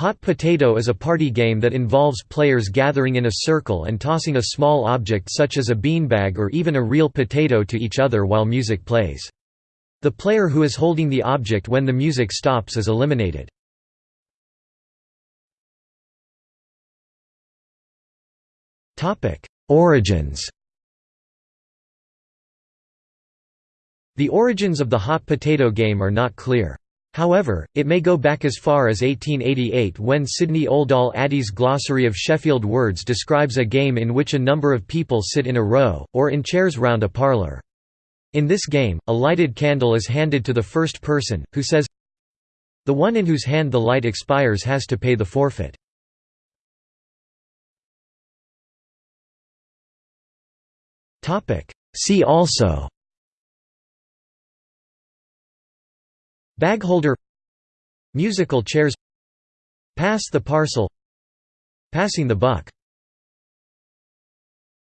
Hot Potato is a party game that involves players gathering in a circle and tossing a small object such as a beanbag or even a real potato to each other while music plays. The player who is holding the object when the music stops is eliminated. Origins The origins of the hot potato game are not clear. However, it may go back as far as 1888 when Sidney Oldall Addy's Glossary of Sheffield Words describes a game in which a number of people sit in a row, or in chairs round a parlour. In this game, a lighted candle is handed to the first person, who says, The one in whose hand the light expires has to pay the forfeit. See also Bagholder Musical chairs Pass the parcel Passing the buck